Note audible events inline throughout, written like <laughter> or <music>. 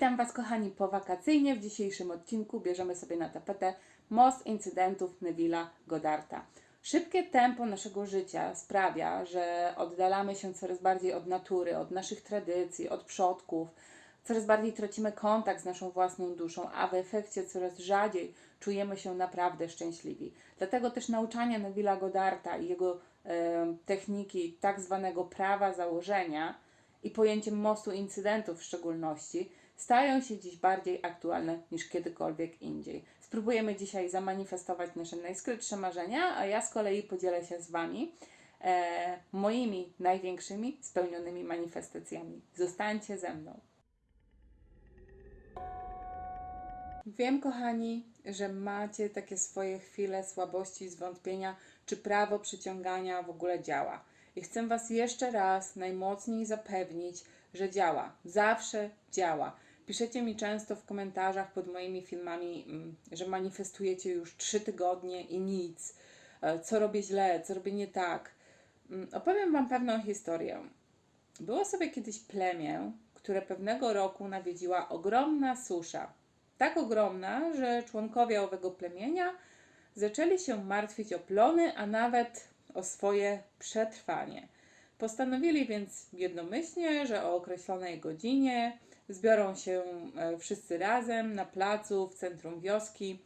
Witam Was, kochani, powakacyjnie. W dzisiejszym odcinku bierzemy sobie na tapetę most incydentów Neville'a Godarta. Szybkie tempo naszego życia sprawia, że oddalamy się coraz bardziej od natury, od naszych tradycji, od przodków. Coraz bardziej tracimy kontakt z naszą własną duszą, a w efekcie coraz rzadziej czujemy się naprawdę szczęśliwi. Dlatego też nauczanie Neville'a Godarta i jego e, techniki tak zwanego prawa założenia i pojęciem mostu incydentów w szczególności stają się dziś bardziej aktualne niż kiedykolwiek indziej. Spróbujemy dzisiaj zamanifestować nasze najskrytsze marzenia, a ja z kolei podzielę się z Wami e, moimi największymi spełnionymi manifestacjami. Zostańcie ze mną. Wiem, kochani, że macie takie swoje chwile słabości, zwątpienia, czy prawo przyciągania w ogóle działa. I chcę Was jeszcze raz najmocniej zapewnić, że działa. Zawsze działa. Piszecie mi często w komentarzach pod moimi filmami, mm, że manifestujecie już trzy tygodnie i nic. E, Co robię źle, co robię nie tak. Mm, Opowiem Wam pewną historię. Było sobie kiedyś plemię, które pewnego roku nawiedziła ogromna susza. Tak ogromna, że członkowie owego plemienia zaczęli się martwić o plony, a nawet o swoje przetrwanie. Postanowili więc jednomyślnie, że o określonej godzinie zbiorą się e, wszyscy razem na placu w centrum wioski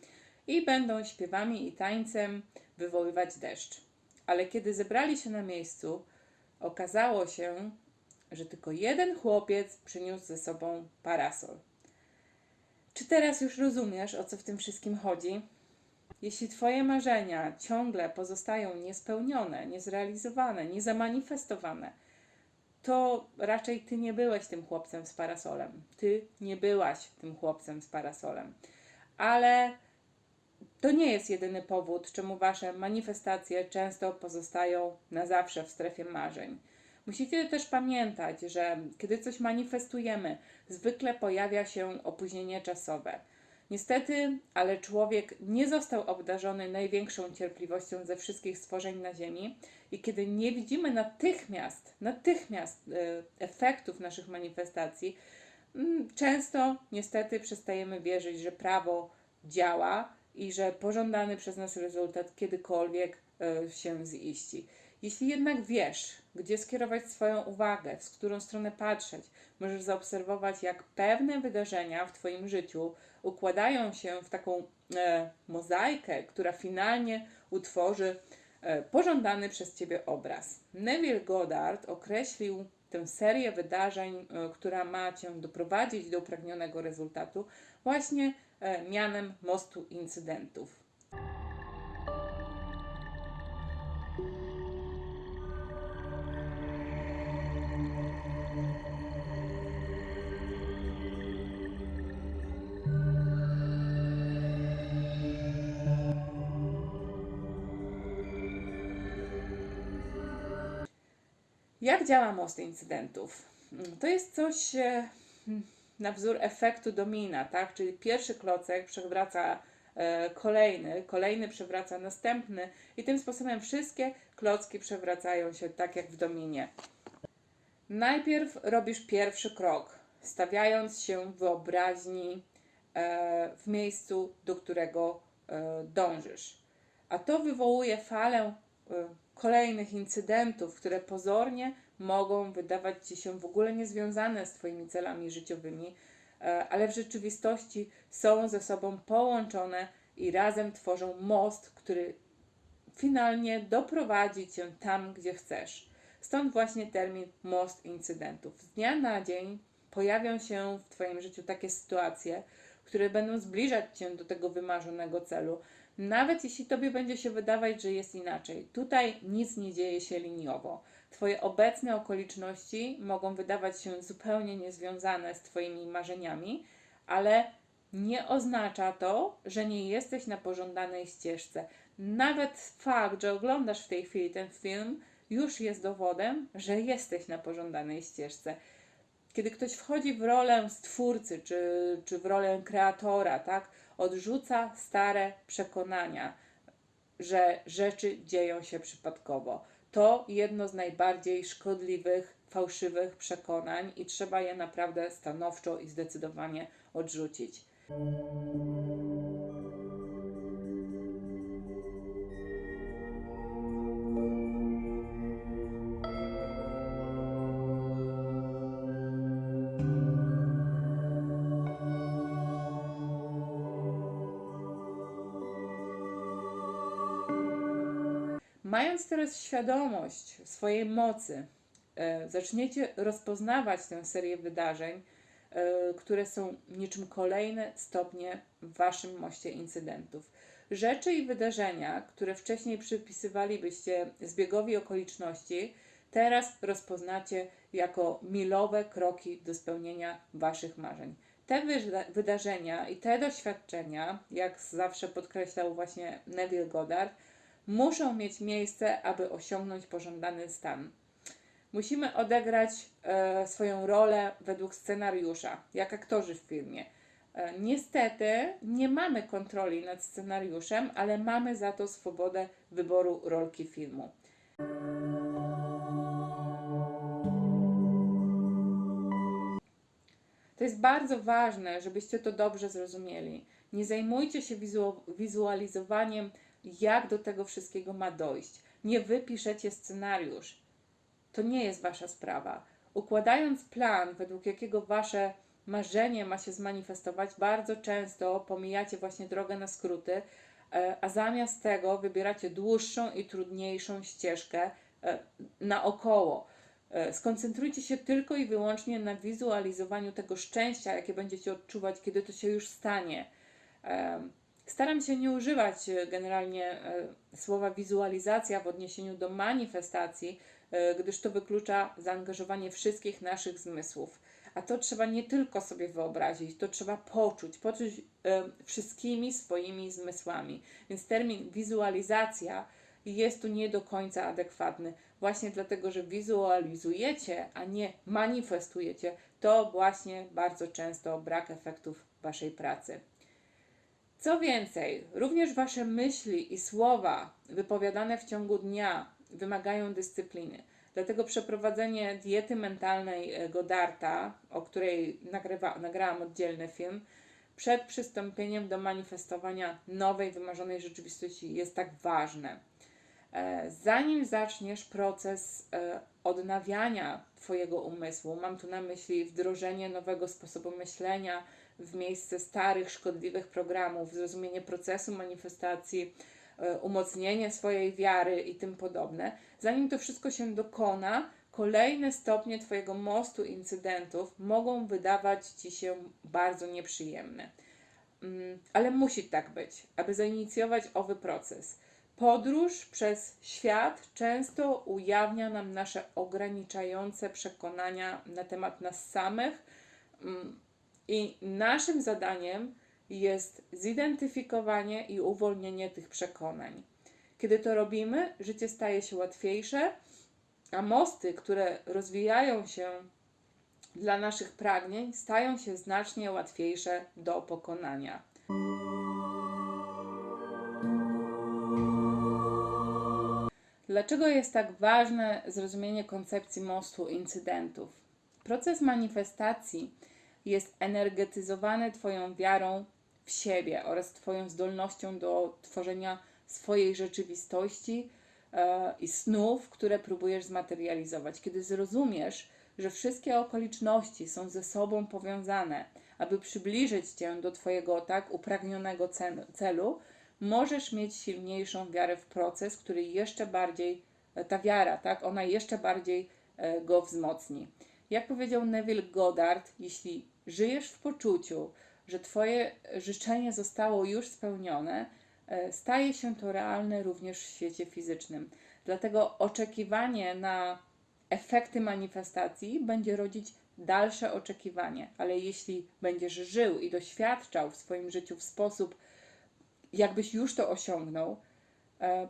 i będą śpiewami i tańcem wywoływać deszcz. Ale kiedy zebrali się na miejscu, okazało się, że tylko jeden chłopiec przyniósł ze sobą parasol. Czy teraz już rozumiesz, o co w tym wszystkim chodzi? Jeśli Twoje marzenia ciągle pozostają niespełnione, niezrealizowane, niezamanifestowane, to raczej Ty nie byłeś tym chłopcem z parasolem. Ty nie byłaś tym chłopcem z parasolem. Ale to nie jest jedyny powód, czemu Wasze manifestacje często pozostają na zawsze w strefie marzeń. Musicie też pamiętać, że kiedy coś manifestujemy, zwykle pojawia się opóźnienie czasowe. Niestety, ale człowiek nie został obdarzony największą cierpliwością ze wszystkich stworzeń na Ziemi, i kiedy nie widzimy natychmiast, natychmiast e, efektów naszych manifestacji, mm, często niestety przestajemy wierzyć, że prawo działa i że pożądany przez nas rezultat kiedykolwiek e, się ziści. Jeśli jednak wiesz, gdzie skierować swoją uwagę, w którą stronę patrzeć, możesz zaobserwować, jak pewne wydarzenia w Twoim życiu układają się w taką e, mozaikę, która finalnie utworzy e, pożądany przez Ciebie obraz. Neville Goddard określił tę serię wydarzeń, e, która ma Cię doprowadzić do upragnionego rezultatu, właśnie mianem mostu incydentów. Jak działa most incydentów? Mm, To jest coś e, na wzór efektu domina, tak? Czyli pierwszy klocek przewraca e, kolejny, kolejny przewraca następny i tym sposobem wszystkie klocki przewracają się tak jak w dominie. Najpierw robisz pierwszy krok, stawiając się w wyobraźni e, w miejscu, do którego dążysz. A to wywołuje falę kolejnych incydentów, które pozornie mogą wydawać ci się w ogóle niezwiązane z Twoimi celami życiowymi, e, ale w rzeczywistości są ze sobą połączone i razem tworzą most, który finalnie doprowadzi cię tam, gdzie chcesz. Stąd właśnie termin most incydentów. Z dnia na dzień pojawią się w Twoim życiu takie sytuacje, które będą zbliżać cię do tego wymarzonego celu, nawet jeśli Tobie będzie się wydawać, że jest inaczej. Tutaj nic nie dzieje się liniowo. Twoje obecne okoliczności mogą wydawać się zupełnie niezwiązane z Twoimi marzeniami, ale nie oznacza to, że nie jesteś na pożądanej ścieżce. Nawet fakt, że oglądasz w tej chwili ten film, już jest dowodem, że jesteś na pożądanej ścieżce. Kiedy ktoś wchodzi w rolę stwórcy czy, czy w rolę kreatora, tak, odrzuca stare przekonania, że rzeczy dzieją się przypadkowo. To jedno z najbardziej szkodliwych fałszywych przekonań i trzeba je naprawdę stanowczo i zdecydowanie odrzucić. Mając teraz świadomość swojej mocy, e, zaczniecie rozpoznawać tę serię wydarzeń, e, które są niczym kolejne stopnie w waszym moście incydentów. Rzeczy i wydarzenia, które wcześniej przypisywalibyście zbiegowi okoliczności, teraz rozpoznacie jako milowe kroki do spełnienia waszych marzeń. Te wyda- wydarzenia i te doświadczenia, jak zawsze podkreślał właśnie Neville Goddard, muszą mieć miejsce, aby osiągnąć pożądany stan. Musimy odegrać e, swoją rolę według scenariusza, jak aktorzy w filmie. E, niestety nie mamy kontroli nad scenariuszem, ale mamy za to swobodę wyboru rolki filmu. To jest bardzo ważne, żebyście to dobrze zrozumieli. Nie zajmujcie się wizu- wizualizowaniem, jak do tego wszystkiego ma dojść. Nie wy piszecie scenariusz. To nie jest wasza sprawa. Układając plan, według jakiego wasze marzenie ma się zmanifestować, bardzo często pomijacie właśnie drogę na skróty, e, a zamiast tego wybieracie dłuższą i trudniejszą ścieżkę e, naokoło. E, Skoncentrujcie się tylko i wyłącznie na wizualizowaniu tego szczęścia, jakie będziecie odczuwać, kiedy to się już stanie. Staram się nie używać e, generalnie e, słowa wizualizacja w odniesieniu do manifestacji, e, gdyż to wyklucza zaangażowanie wszystkich naszych zmysłów. A to trzeba nie tylko sobie wyobrazić, to trzeba poczuć, poczuć wszystkimi swoimi zmysłami. Więc termin wizualizacja jest tu nie do końca adekwatny. Właśnie dlatego, że wizualizujecie, a nie manifestujecie, to właśnie bardzo często brak efektów Waszej pracy. Co więcej, również Wasze myśli i słowa wypowiadane w ciągu dnia wymagają dyscypliny. Dlatego przeprowadzenie diety mentalnej e, Godarta, o której nagrywa, nagrałam oddzielny film, przed przystąpieniem do manifestowania nowej, wymarzonej rzeczywistości jest tak ważne. E, Zanim zaczniesz proces e, odnawiania Twojego umysłu, mam tu na myśli wdrożenie nowego sposobu myślenia w miejsce starych, szkodliwych programów, zrozumienie procesu manifestacji, e, umocnienie swojej wiary i tym podobne. Zanim to wszystko się dokona, kolejne stopnie Twojego mostu incydentów mogą wydawać Ci się bardzo nieprzyjemne. Mm, Ale musi tak być, aby zainicjować owy proces. Podróż przez świat często ujawnia nam nasze ograniczające przekonania na temat nas samych, mm, i naszym zadaniem jest zidentyfikowanie i uwolnienie tych przekonań. Kiedy to robimy, życie staje się łatwiejsze, a mosty, które rozwijają się dla naszych pragnień, stają się znacznie łatwiejsze do pokonania. Dlaczego jest tak ważne zrozumienie koncepcji mostu incydentów? Proces manifestacji jest energetyzowany Twoją wiarą w siebie oraz Twoją zdolnością do tworzenia swojej rzeczywistości e, i snów, które próbujesz zmaterializować. Kiedy zrozumiesz, że wszystkie okoliczności są ze sobą powiązane, aby przybliżyć Cię do Twojego tak upragnionego celu, możesz mieć silniejszą wiarę w proces, który jeszcze bardziej, e, ta wiara, tak, ona jeszcze bardziej e, go wzmocni. Jak powiedział Neville Goddard, jeśli żyjesz w poczuciu, że Twoje życzenie zostało już spełnione, e, staje się to realne również w świecie fizycznym. Dlatego oczekiwanie na efekty manifestacji będzie rodzić dalsze oczekiwanie, ale jeśli będziesz żył i doświadczał w swoim życiu w sposób, jakbyś już to osiągnął, e,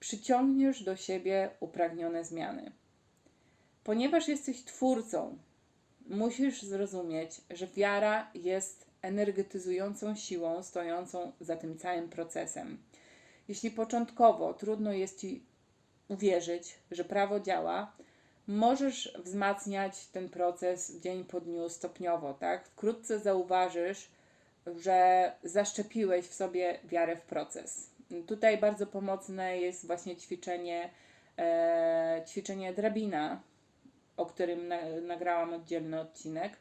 przyciągniesz do siebie upragnione zmiany. Ponieważ jesteś twórcą, musisz zrozumieć, że wiara jest energetyzującą siłą stojącą za tym całym procesem. Jeśli początkowo trudno jest ci uwierzyć, że prawo działa, możesz wzmacniać ten proces dzień po dniu stopniowo, tak? Wkrótce zauważysz, że zaszczepiłeś w sobie wiarę w proces. Tutaj bardzo pomocne jest właśnie ćwiczenie, e, ćwiczenie drabina, o którym na, nagrałam oddzielny odcinek.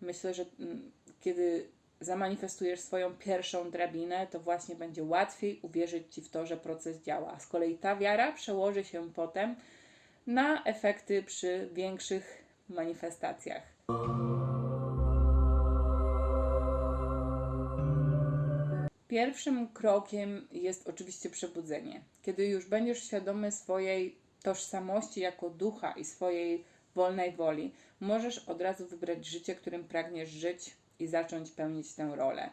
Myślę, że mm, kiedy zamanifestujesz swoją pierwszą drabinę, to właśnie będzie łatwiej uwierzyć Ci w to, że proces działa. Z kolei ta wiara przełoży się potem na efekty przy większych manifestacjach. Pierwszym krokiem jest oczywiście przebudzenie. Kiedy już będziesz świadomy swojej tożsamości jako ducha i swojej wolnej woli, możesz od razu wybrać życie, którym pragniesz żyć i zacząć pełnić tę rolę.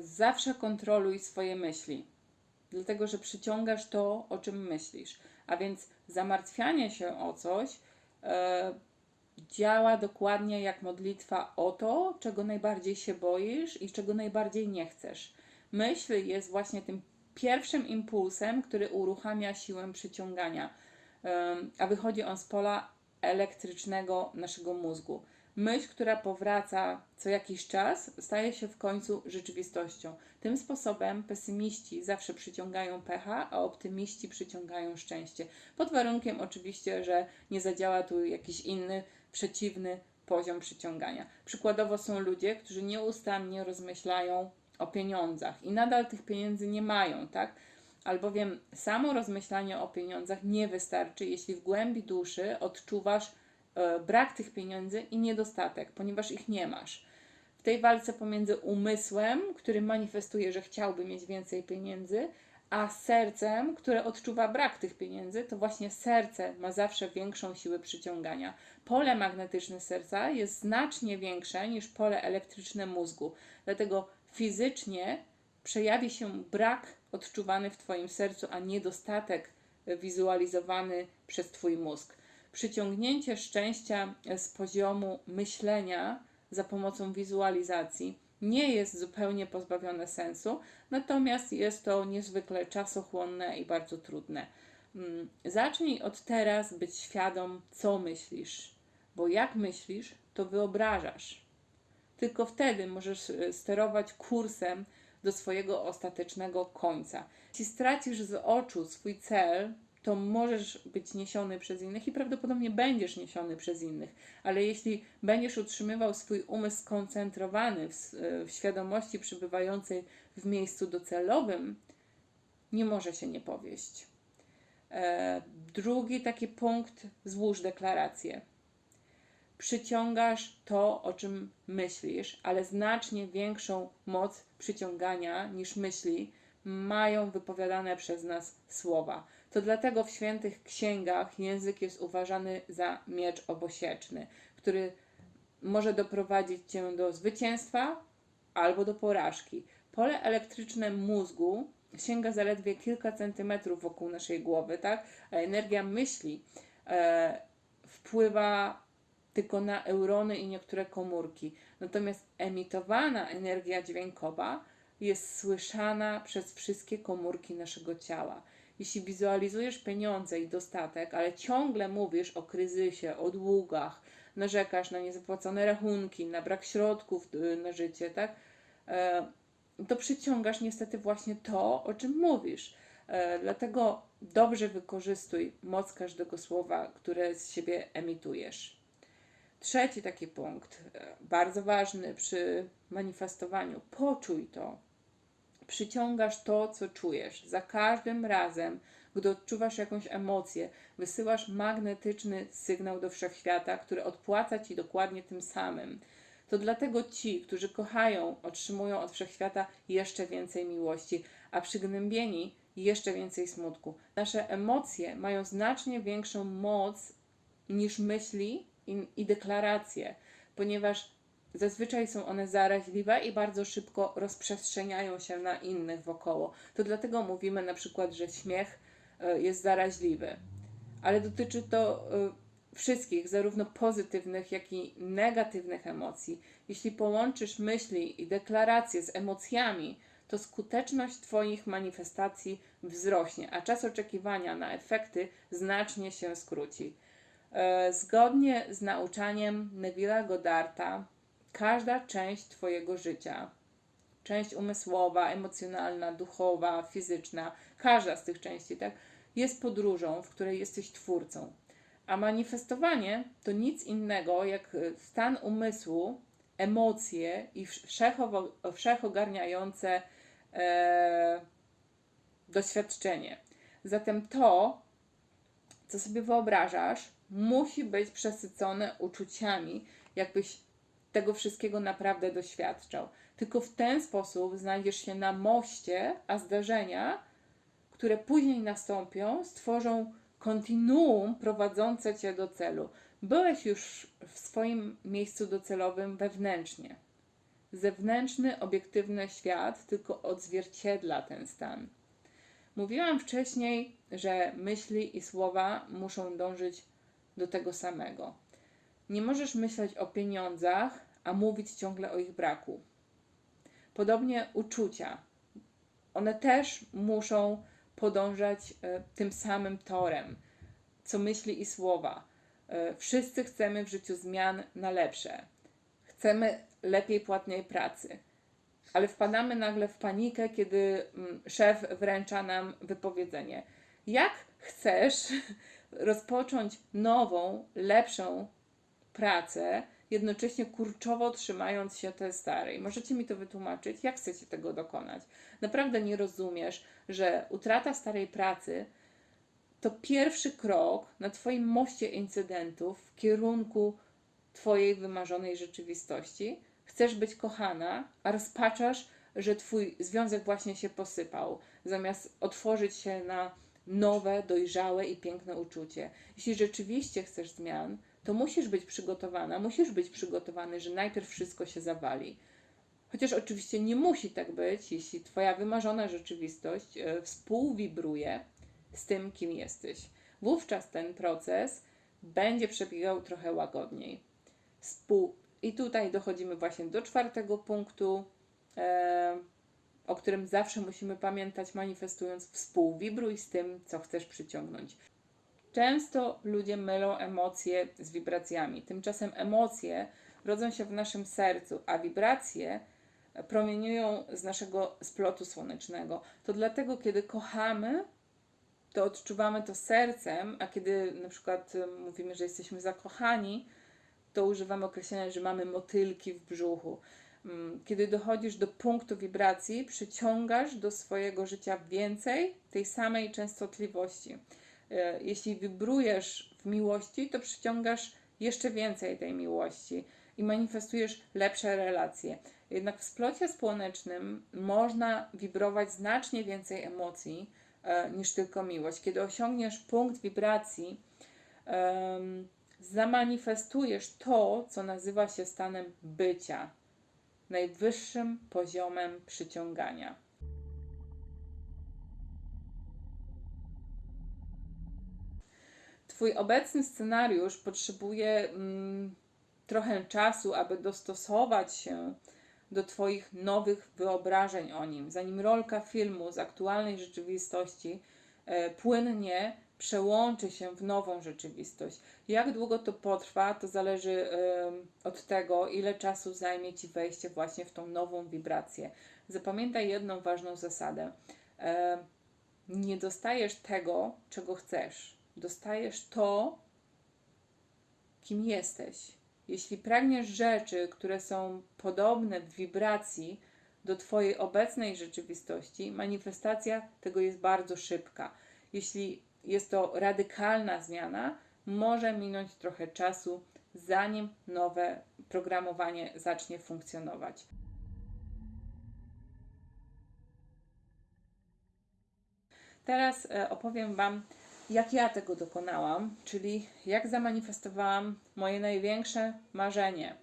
Zawsze kontroluj swoje myśli, dlatego że przyciągasz to, o czym myślisz. A więc zamartwianie się o coś działa dokładnie jak modlitwa o to, czego najbardziej się boisz i czego najbardziej nie chcesz. Myśl jest właśnie tym pierwszym impulsem, który uruchamia siłę przyciągania, em, a wychodzi on z pola elektrycznego naszego mózgu. Myśl, która powraca co jakiś czas, staje się w końcu rzeczywistością. Tym sposobem pesymiści zawsze przyciągają pecha, a optymiści przyciągają szczęście. Pod warunkiem oczywiście, że nie zadziała tu jakiś inny, przeciwny poziom przyciągania. Przykładowo są ludzie, którzy nieustannie rozmyślają o pieniądzach i nadal tych pieniędzy nie mają, tak? Albowiem samo rozmyślanie o pieniądzach nie wystarczy, jeśli w głębi duszy odczuwasz brak tych pieniędzy i niedostatek, ponieważ ich nie masz. W tej walce pomiędzy umysłem, który manifestuje, że chciałby mieć więcej pieniędzy, a sercem, które odczuwa brak tych pieniędzy, to właśnie serce ma zawsze większą siłę przyciągania. Pole magnetyczne serca jest znacznie większe niż pole elektryczne mózgu, dlatego fizycznie przejawi się brak odczuwany w Twoim sercu, a niedostatek wizualizowany przez Twój mózg. Przyciągnięcie szczęścia z poziomu myślenia za pomocą wizualizacji nie jest zupełnie pozbawione sensu, natomiast jest to niezwykle czasochłonne i bardzo trudne. Mm, Zacznij od teraz być świadom, co myślisz, bo jak myślisz, to wyobrażasz. Tylko wtedy możesz e, sterować kursem do swojego ostatecznego końca. Jeśli stracisz z oczu swój cel, to możesz być niesiony przez innych i prawdopodobnie będziesz niesiony przez innych, ale jeśli będziesz utrzymywał swój umysł skoncentrowany w, w świadomości przybywającej w miejscu docelowym, nie może się nie powieść. E, drugi taki punkt, złóż deklarację przyciągasz to, o czym myślisz, ale znacznie większą moc przyciągania niż myśli mają wypowiadane przez nas słowa. To dlatego w świętych księgach język jest uważany za miecz obosieczny, który może doprowadzić cię do zwycięstwa albo do porażki. Pole elektryczne mózgu sięga zaledwie kilka centymetrów wokół naszej głowy, tak? A energia myśli e, wpływa tylko na eurony i niektóre komórki. Natomiast emitowana energia dźwiękowa jest słyszana przez wszystkie komórki naszego ciała. Jeśli wizualizujesz pieniądze i dostatek, ale ciągle mówisz o kryzysie, o długach, narzekasz na niezapłacone rachunki, na brak środków y, na życie, tak? E, to przyciągasz niestety właśnie to, o czym mówisz. E, Dlatego dobrze wykorzystuj moc każdego słowa, które z siebie emitujesz. Trzeci taki punkt, e, bardzo ważny przy manifestowaniu. Poczuj to. Przyciągasz to, co czujesz. Za każdym razem, gdy odczuwasz jakąś emocję, wysyłasz magnetyczny sygnał do wszechświata, który odpłaca ci dokładnie tym samym. To dlatego ci, którzy kochają, otrzymują od wszechświata jeszcze więcej miłości, a przygnębieni jeszcze więcej smutku. Nasze emocje mają znacznie większą moc niż myśli i, i deklaracje, ponieważ zazwyczaj są one zaraźliwe i bardzo szybko rozprzestrzeniają się na innych wokoło. To dlatego mówimy na przykład, że śmiech e, jest zaraźliwy, ale dotyczy to e, wszystkich, zarówno pozytywnych, jak i negatywnych emocji. Jeśli połączysz myśli i deklaracje z emocjami, to skuteczność Twoich manifestacji wzrośnie, a czas oczekiwania na efekty znacznie się skróci. E, Zgodnie z nauczaniem Neville'a Goddarta, każda część Twojego życia, część umysłowa, emocjonalna, duchowa, fizyczna, każda z tych części, tak, jest podróżą, w której jesteś twórcą. A manifestowanie to nic innego jak e, stan umysłu, emocje i wszechogarniające e, doświadczenie. Zatem to, co sobie wyobrażasz, musi być przesycone uczuciami, jakbyś tego wszystkiego naprawdę doświadczał. Tylko w ten sposób znajdziesz się na moście, a zdarzenia, które później nastąpią, stworzą kontinuum prowadzące cię do celu. Byłeś już w swoim miejscu docelowym wewnętrznie. Zewnętrzny, obiektywny świat tylko odzwierciedla ten stan. Mówiłam wcześniej, że myśli i słowa muszą dążyć do tego samego. Nie możesz myśleć o pieniądzach, a mówić ciągle o ich braku. Podobnie uczucia. One też muszą podążać e, tym samym torem, co myśli i słowa. E, wszyscy chcemy w życiu zmian na lepsze. Chcemy lepiej płatnej pracy. Ale wpadamy nagle w panikę, kiedy mm, szef wręcza nam wypowiedzenie. Jak chcesz <laughs> rozpocząć nową, lepszą pracę, jednocześnie kurczowo trzymając się tej starej. Możecie mi to wytłumaczyć? Jak chcecie tego dokonać? Naprawdę nie rozumiesz, że utrata starej pracy to pierwszy krok na Twoim moście incydentów w kierunku Twojej wymarzonej rzeczywistości. Chcesz być kochana, a rozpaczasz, że Twój związek właśnie się posypał, zamiast otworzyć się na nowe, dojrzałe i piękne uczucie. Jeśli rzeczywiście chcesz zmian, to musisz być przygotowana, musisz być przygotowany, że najpierw wszystko się zawali. Chociaż oczywiście nie musi tak być, jeśli Twoja wymarzona rzeczywistość e, współwibruje z tym, kim jesteś. Wówczas ten proces będzie przebiegał trochę łagodniej. Spół... I tutaj dochodzimy właśnie do czwartego punktu, e, o którym zawsze musimy pamiętać, manifestując współwibruj z tym, co chcesz przyciągnąć. Często ludzie mylą emocje z wibracjami. Tymczasem emocje rodzą się w naszym sercu, a wibracje promieniują z naszego splotu słonecznego. To dlatego, kiedy kochamy, to odczuwamy to sercem, a kiedy na przykład mówimy, że jesteśmy zakochani, to używamy określenia, że mamy motylki w brzuchu. Mm, kiedy dochodzisz do punktu wibracji, przyciągasz do swojego życia więcej tej samej częstotliwości. E, jeśli wibrujesz w miłości, to przyciągasz jeszcze więcej tej miłości i manifestujesz lepsze relacje. Jednak w splocie słonecznym można wibrować znacznie więcej emocji e, niż tylko miłość. Kiedy osiągniesz punkt wibracji, zamanifestujesz to, co nazywa się stanem bycia, najwyższym poziomem przyciągania. Twój obecny scenariusz potrzebuje mm, trochę czasu, aby dostosować się do Twoich nowych wyobrażeń o nim, zanim rolka filmu z aktualnej rzeczywistości e, płynnie przełączy się w nową rzeczywistość. Jak długo to potrwa, to zależy e, od tego, ile czasu zajmie Ci wejście właśnie w tą nową wibrację. Zapamiętaj jedną ważną zasadę. E, nie dostajesz tego, czego chcesz. Dostajesz to, kim jesteś. Jeśli pragniesz rzeczy, które są podobne w wibracji do Twojej obecnej rzeczywistości, manifestacja tego jest bardzo szybka. Jeśli jest to radykalna zmiana, może minąć trochę czasu, zanim nowe programowanie zacznie funkcjonować. Teraz e, opowiem Wam jak ja tego dokonałam, czyli jak zamanifestowałam moje największe marzenie.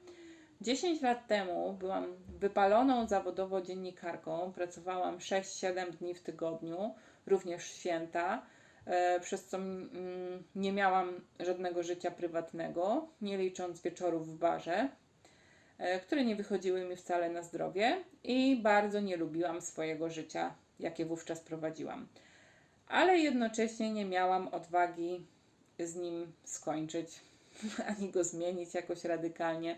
10 lat temu byłam wypaloną zawodowo dziennikarką, pracowałam 6-7 dni w tygodniu, również święta. e, przez co mm, nie miałam żadnego życia prywatnego, nie licząc wieczorów w barze, e, które nie wychodziły mi wcale na zdrowie i bardzo nie lubiłam swojego życia, jakie wówczas prowadziłam. Ale jednocześnie nie miałam odwagi z nim skończyć, <laughs> ani go zmienić jakoś radykalnie,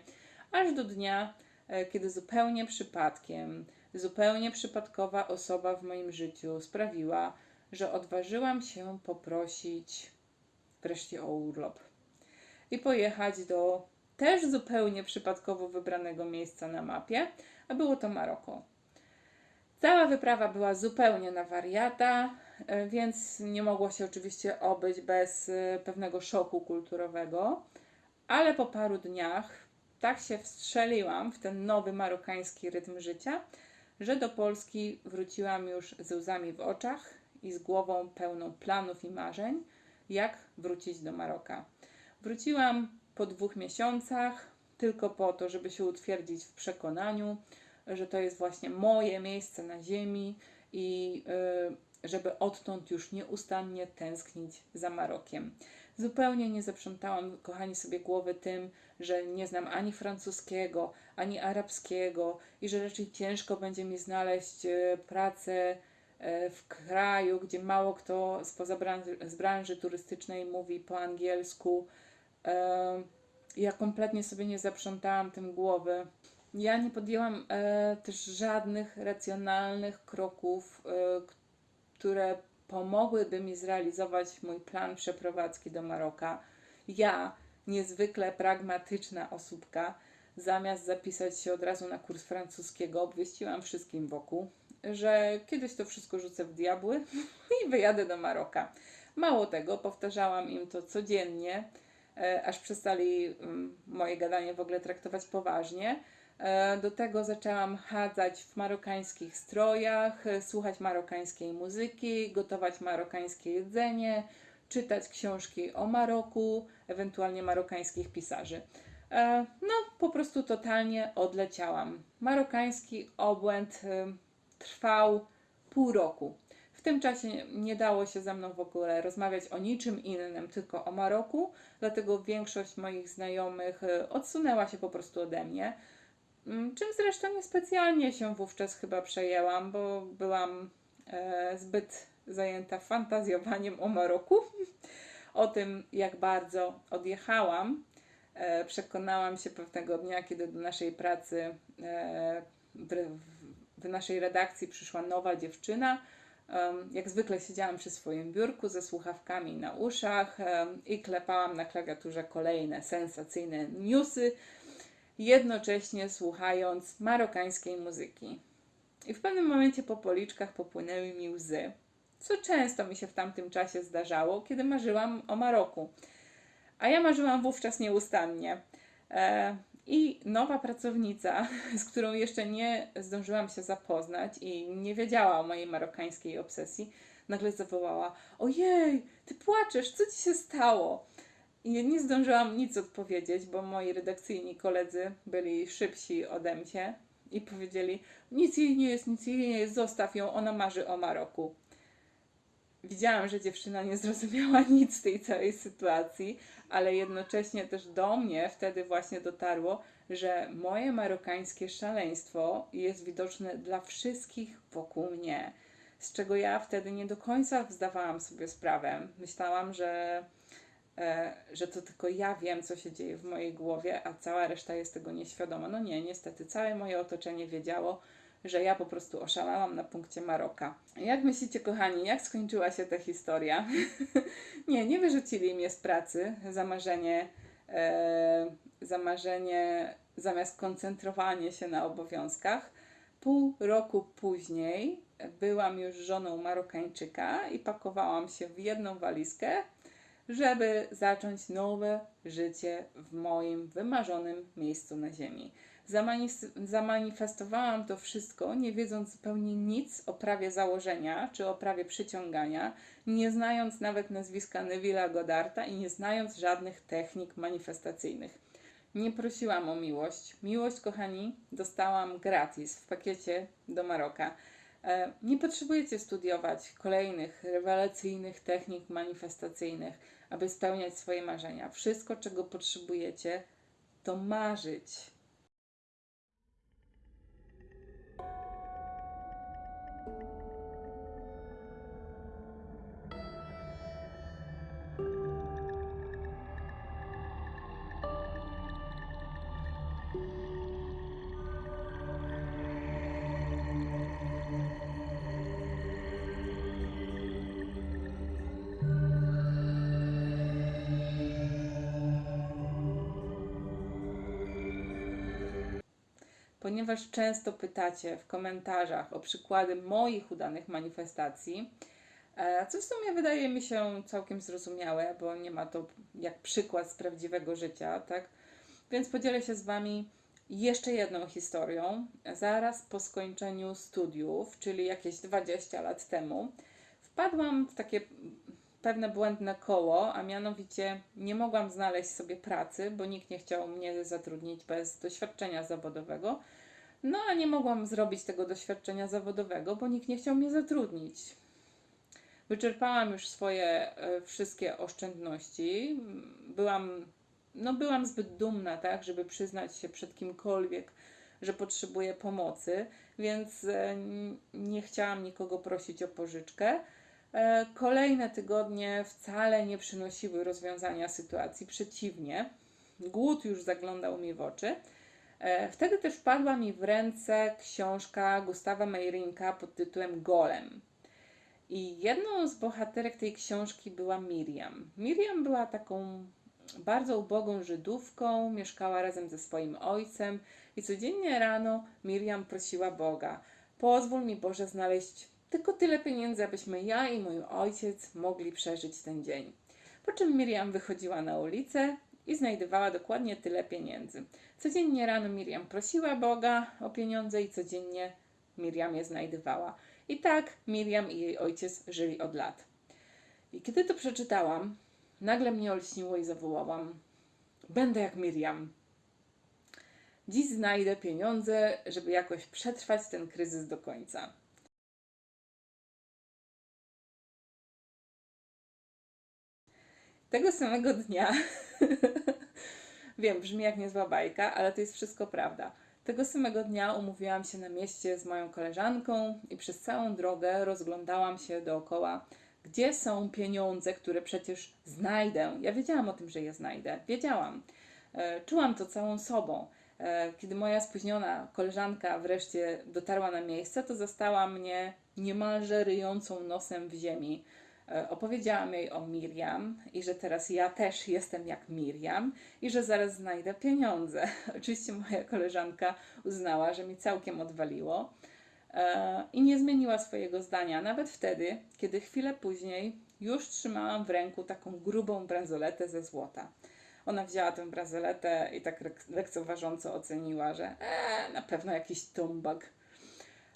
aż do dnia, e, kiedy zupełnie przypadkiem, zupełnie przypadkowa osoba w moim życiu sprawiła, że odważyłam się poprosić wreszcie o urlop i pojechać do też zupełnie przypadkowo wybranego miejsca na mapie, a było to Maroko. Cała wyprawa była zupełnie na wariata, e, więc nie mogło się oczywiście obyć bez e, pewnego szoku kulturowego, ale po paru dniach tak się wstrzeliłam w ten nowy marokański rytm życia, że do Polski wróciłam już ze łzami w oczach i z głową pełną planów i marzeń, jak wrócić do Maroka. Wróciłam po dwóch miesiącach, tylko po to, żeby się utwierdzić w przekonaniu, że to jest właśnie moje miejsce na ziemi i y, żeby odtąd już nieustannie tęsknić za Marokiem. Zupełnie nie zaprzątałam, kochani, sobie głowy tym, że nie znam ani francuskiego, ani arabskiego i że raczej ciężko będzie mi znaleźć y, pracę y, w kraju, gdzie mało kto spoza branży, z branży turystycznej mówi po angielsku. Ja kompletnie sobie nie zaprzątałam tym głowy. Ja nie podjęłam e, też żadnych racjonalnych kroków, e, które pomogłyby mi zrealizować mój plan przeprowadzki do Maroka. Ja, niezwykle pragmatyczna osóbka, zamiast zapisać się od razu na kurs francuskiego, obwieściłam wszystkim wokół, że kiedyś to wszystko rzucę w diabły <laughs> i wyjadę do Maroka. Mało tego, powtarzałam im to codziennie, e, aż przestali mm, moje gadanie w ogóle traktować poważnie. E, Do tego zaczęłam chadzać w marokańskich strojach, e, słuchać marokańskiej muzyki, gotować marokańskie jedzenie, czytać książki o Maroku, ewentualnie marokańskich pisarzy. E, No, po prostu totalnie odleciałam. Marokański obłęd trwał pół roku. W tym czasie nie dało się ze mną w ogóle rozmawiać o niczym innym, tylko o Maroku, dlatego większość moich znajomych odsunęła się po prostu ode mnie. Mm, Czym zresztą niespecjalnie się wówczas chyba przejęłam, bo byłam e, zbyt zajęta fantazjowaniem o Maroku, <laughs> o tym, jak bardzo odjechałam. E, przekonałam się pewnego dnia, kiedy do naszej pracy e, w, w naszej redakcji przyszła nowa dziewczyna. Jak zwykle siedziałam przy swoim biurku ze słuchawkami na uszach i klepałam na klawiaturze kolejne sensacyjne newsy, jednocześnie słuchając marokańskiej muzyki. I w pewnym momencie po policzkach popłynęły mi łzy, co często mi się w tamtym czasie zdarzało, kiedy marzyłam o Maroku. A ja marzyłam wówczas nieustannie. E, I nowa pracownica, <laughs> z którą jeszcze nie zdążyłam się zapoznać i nie wiedziała o mojej marokańskiej obsesji, nagle zawołała: Ojej, ty płaczesz, co ci się stało? I nie zdążyłam nic odpowiedzieć, bo moi redakcyjni koledzy byli szybsi ode mnie i powiedzieli: Nic jej nie jest, nic jej nie jest, zostaw ją, ona marzy o Maroku. Widziałam, że dziewczyna nie zrozumiała <laughs> nic z tej całej sytuacji, ale jednocześnie też do mnie wtedy właśnie dotarło, że moje marokańskie szaleństwo jest widoczne dla wszystkich wokół mnie, z czego ja wtedy nie do końca zdawałam sobie sprawę. Myślałam, że że to tylko ja wiem, co się dzieje w mojej głowie, a cała reszta jest tego nieświadoma. No nie, niestety, całe moje otoczenie wiedziało, że ja po prostu oszalałam na punkcie Maroka. Jak myślicie, kochani, jak skończyła się ta historia? <laughs> nie, nie wyrzucili mnie z pracy za marzenie, e, za marzenie zamiast koncentrowanie się na obowiązkach. Pół roku później byłam już żoną Marokańczyka i pakowałam się w jedną walizkę żeby zacząć nowe życie w moim wymarzonym miejscu na Ziemi. Zamanifestowałam to wszystko, nie wiedząc zupełnie nic o prawie założenia czy o prawie przyciągania, nie znając nawet nazwiska Neville'a Goddarta i nie znając żadnych technik manifestacyjnych. Nie prosiłam o miłość. Miłość, kochani, dostałam gratis w pakiecie do Maroka. E, Nie potrzebujecie studiować kolejnych rewelacyjnych technik manifestacyjnych, aby spełniać swoje marzenia. Wszystko, czego potrzebujecie, to marzyć. Ponieważ często pytacie w komentarzach o przykłady moich udanych manifestacji, e, co w sumie wydaje mi się całkiem zrozumiałe, bo nie ma to jak przykład z prawdziwego życia, tak? Więc podzielę się z Wami jeszcze jedną historią. Zaraz po skończeniu studiów, czyli jakieś 20 lat temu, wpadłam w takie pewne błędne koło, a mianowicie nie mogłam znaleźć sobie pracy, bo nikt nie chciał mnie zatrudnić bez doświadczenia zawodowego. No a nie mogłam zrobić tego doświadczenia zawodowego, bo nikt nie chciał mnie zatrudnić. Wyczerpałam już swoje e, wszystkie oszczędności. Byłam, no byłam zbyt dumna, tak, żeby przyznać się przed kimkolwiek, że potrzebuję pomocy, więc e, nie chciałam nikogo prosić o pożyczkę. E, Kolejne tygodnie wcale nie przynosiły rozwiązania sytuacji, przeciwnie, głód już zaglądał mi w oczy. E, Wtedy też wpadła mi w ręce książka Gustawa Meirinka pod tytułem Golem. I jedną z bohaterek tej książki była Miriam. Miriam była taką bardzo ubogą Żydówką, mieszkała razem ze swoim ojcem i codziennie rano Miriam prosiła Boga: Pozwól mi Boże znaleźć tylko tyle pieniędzy, abyśmy ja i mój ojciec mogli przeżyć ten dzień. Po czym Miriam wychodziła na ulicę i znajdowała dokładnie tyle pieniędzy. Codziennie rano Miriam prosiła Boga o pieniądze i codziennie Miriam je znajdowała. I tak Miriam i jej ojciec żyli od lat. I kiedy to przeczytałam, nagle mnie olśniło i zawołałam: Będę jak Miriam. Dziś znajdę pieniądze, żeby jakoś przetrwać ten kryzys do końca. Tego samego dnia, <laughs> wiem, brzmi jak niezła bajka, ale to jest wszystko prawda. Tego samego dnia umówiłam się na mieście z moją koleżanką i przez całą drogę rozglądałam się dookoła, gdzie są pieniądze, które przecież znajdę. Ja wiedziałam o tym, że je znajdę. Wiedziałam. E, Czułam to całą sobą. E, Kiedy moja spóźniona koleżanka wreszcie dotarła na miejsce, to zastała mnie niemalże ryjącą nosem w ziemi. E, Opowiedziałam jej o Miriam i że teraz ja też jestem jak Miriam i że zaraz znajdę pieniądze. <laughs> Oczywiście moja koleżanka uznała, że mi całkiem odwaliło e, i nie zmieniła swojego zdania, nawet wtedy, kiedy chwilę później już trzymałam w ręku taką grubą bransoletę ze złota. Ona wzięła tę bransoletę i tak lek- lekceważąco oceniła, że e, na pewno jakiś tumbak.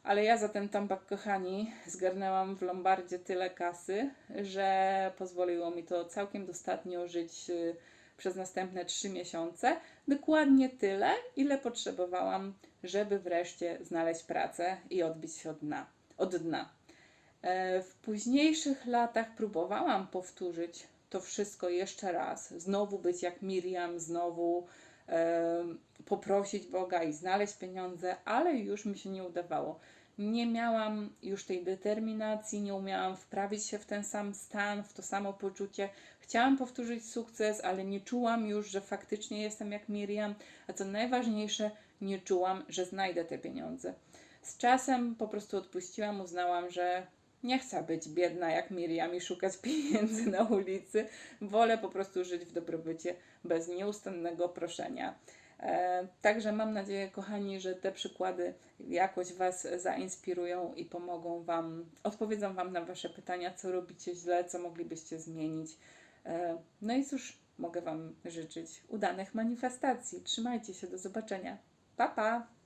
Ale ja za ten tombak, kochani, zgarnęłam w Lombardzie tyle kasy, że pozwoliło mi to całkiem dostatnio żyć y, przez następne trzy miesiące. Dokładnie tyle, ile potrzebowałam, żeby wreszcie znaleźć pracę i odbić się od dna. Od dna. E, W późniejszych latach próbowałam powtórzyć to wszystko jeszcze raz. Znowu być jak Miriam, znowu poprosić Boga i znaleźć pieniądze, ale już mi się nie udawało. Nie miałam już tej determinacji, nie umiałam wprawić się w ten sam stan, w to samo poczucie. Chciałam powtórzyć sukces, ale nie czułam już, że faktycznie jestem jak Miriam, a co najważniejsze, nie czułam, że znajdę te pieniądze. Z czasem po prostu odpuściłam, uznałam, że nie chcę być biedna jak Miriam i szukać pieniędzy na ulicy. Wolę po prostu żyć w dobrobycie bez nieustannego proszenia. E, Także mam nadzieję, kochani, że te przykłady jakoś Was zainspirują i pomogą Wam, odpowiedzą Wam na Wasze pytania, co robicie źle, co moglibyście zmienić. E, No i cóż, mogę Wam życzyć udanych manifestacji. Trzymajcie się, do zobaczenia. Pa, pa!